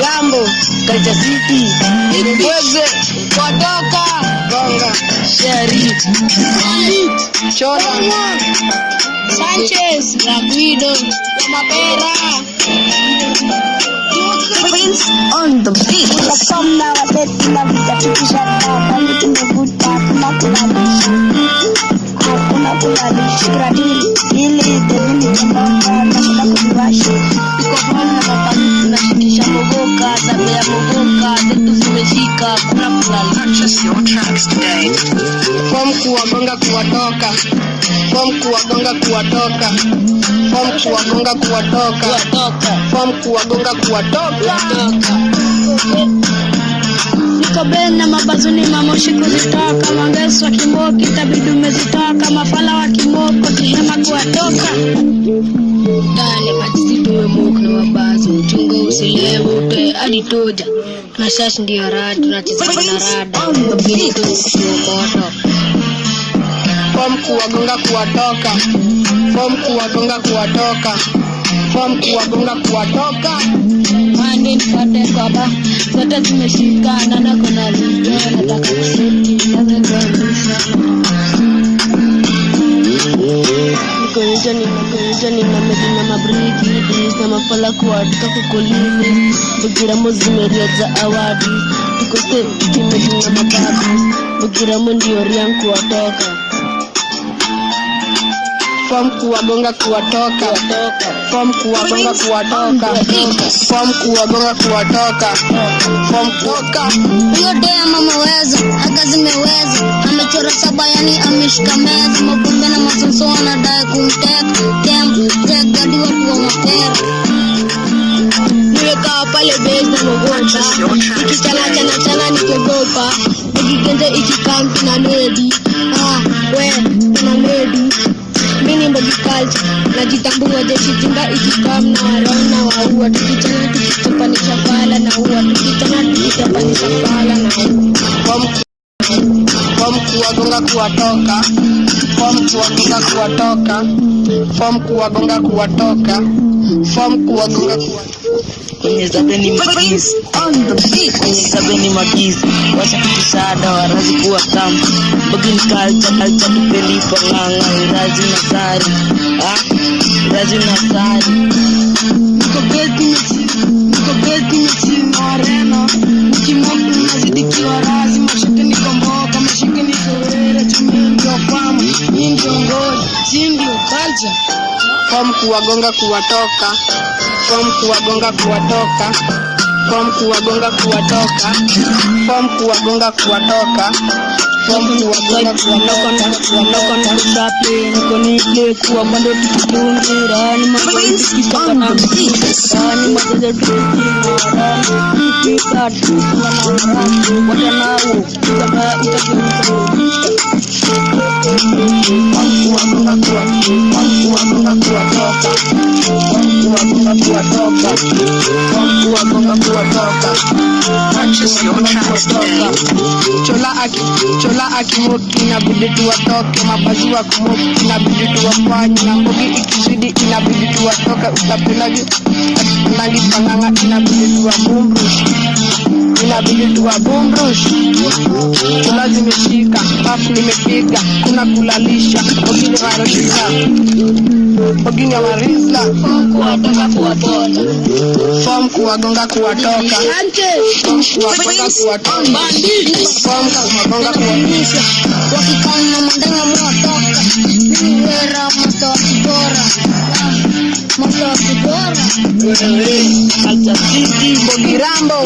Bogirambo, Culture City, Mbweze, Kotoka, Gonga, Sheri, Chora, Sanchez, Rapido, Mapera, Prince on the beat. Unasoma wazee tunavitafikisha bali tumevuta hakuna kulalisha hakuna kulalisha gradili ili devili chambamba nashinda kuliwasha iko pale na kakani tunashikisha mogoka, tabe ya mogoka, zetu zimeshika, kuna kulala. Kuwatoka, kuwatoka, kuwatoka. Niko ben na mabazuni mamoshi kuzitoka mangeso wa kimoki itabidi umezitoka mafala wa kimoko tihema kuwatoka. Ndani majisi tumemoka na mabazi, mchungo usilevute hadi toja. Na shashi ndio rada, tunacheza na rada, ili tusiokoto. Form kuwagonga kuwatoka, fom kuwagonga kuwatoka, fom kuwagonga kuwatoka. Mande nipate kwaba zote zimeshikana na kona liga, nataka kuseti, nazezamisha. Niko nje nina nje nina medina mabriki awadi Tuko tumedunga mababu Bugiramo ndio kuwatoka kuwagonga kuwatoka Form kuwagonga yani ameshika meza mapombe na masonso anadai kumtek tem tegadi watu wa mapera nimekaa pale base na ikichana chana chana nikiogopa nikigenze ikikampi na nedi ah we na nedi mini mbogi najitambua jeshi jinga ikikam na warona waua. Tukichana tukitapanisha pala na ua. Tukichana tukitapanisha pala na ua Form kuwagonga kuwatoka, form kuwagonga kuwatoka, form kuwagonga kuwatoka, form kuwagonga kwenye zabeni kwenye zabeni magizi. Wacha kutusada warazi kuwa tamu. Bagin kalcha kalcha kipeli panganga irazi na sari. Ah irazi na sari. Niko beti mechi, niko beti mechi moreno. Nikimoku nazidi kiwa Si ndio culture Form kuwagonga kuwatoka. Form kuwagonga kuwatoka. Form kuwagonga kuwatoka. Form kuwagonga kuwatoka. Form kuwagonga Purchase your tracks today. chola aki chola akimoki inabidi tuwatoke mabazi wa kumoki inabidi tuwafanye na mbogi ikizidi inabidi tuwatoke utapenagi atupenagi panganga inabidi tuwabumbush inabidi tuwabumbush kuna zimeshika pafu nimepiga kuna kulalisha. Ogini warisa ogini warisa fom kuwagonga kuwatoka fom kuwagonga kuwatoka fom kuwagonga kuwatoka wakikana mandanga mwatoka kalcha city Bogirambo